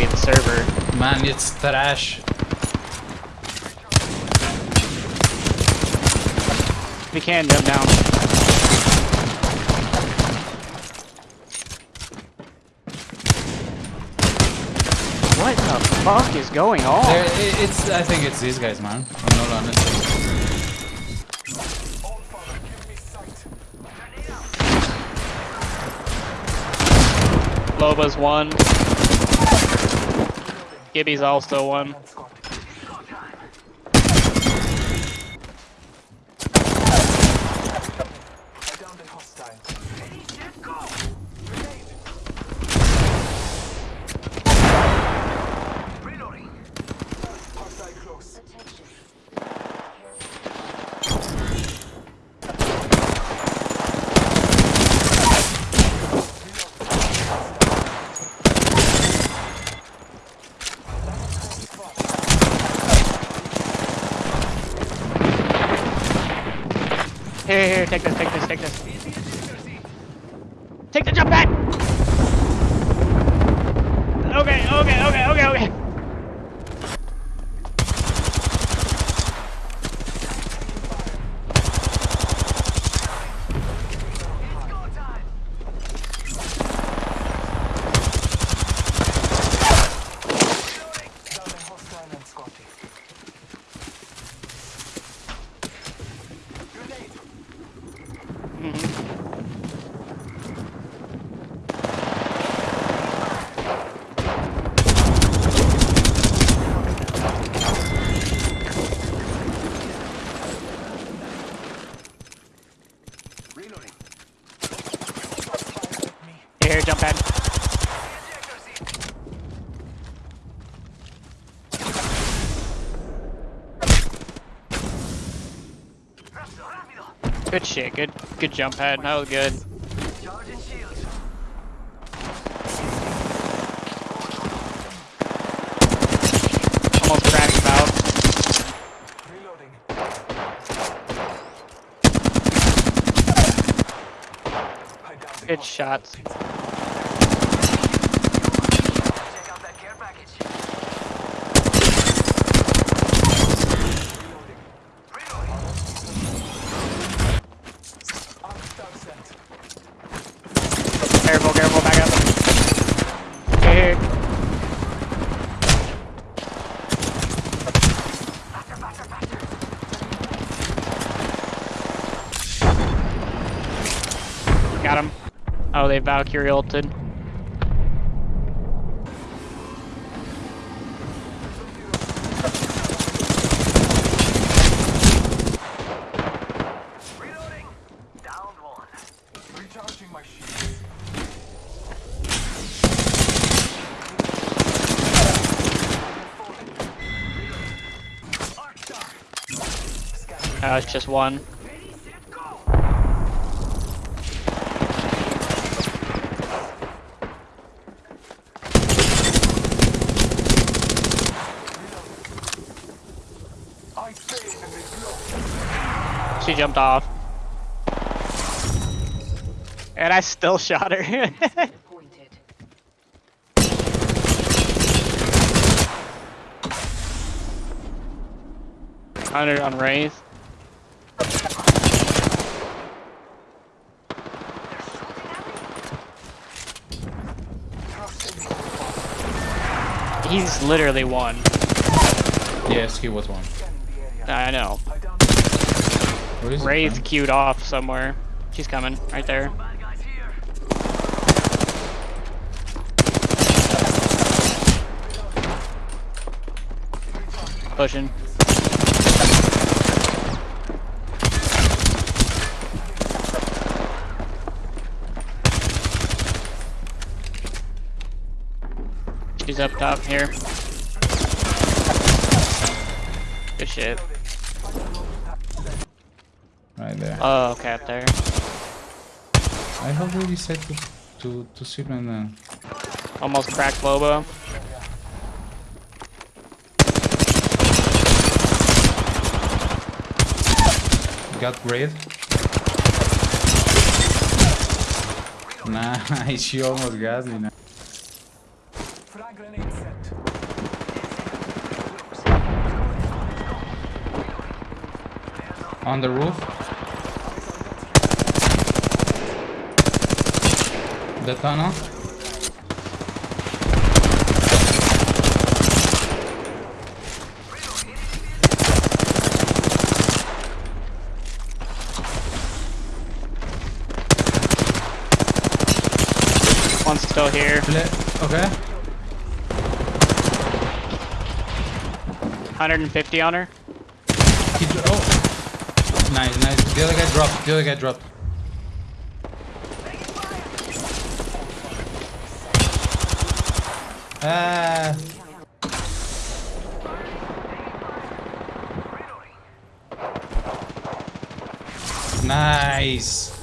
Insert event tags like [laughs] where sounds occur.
be the server. Man, it's trash. If you can, jump down. What the fuck is going on? There, it's. I think it's these guys, man. I'm not honest. Loba's one. Gibby's also one. Here, here, take this, take this, take this. Take the jump pad! Okay, okay, okay, okay, okay. Here, here, jump pad. Good shit, good good jump pad, that was good. Almost cracked him out. Good shots. Careful, careful, back up. Here, here. Got him. Oh, they Valkyrie ulted. Oh, it's just one. She jumped off. And I still [laughs] shot her. Hundred on Wraith. He's literally one. Yes, he was one. I know. Wraith queued off somewhere. She's coming, right there. Pushing. She's up top here. Good shit there. Oh, okay, up there. I already said to to to Superman. Then. Almost cracked Loba. Got red. Nah, [laughs] she almost got me now. On the roof. The tunnel. One's still here. Okay. 150 on her. He oh. Nice, nice. The other guy dropped. The other guy dropped. Ah. Nice.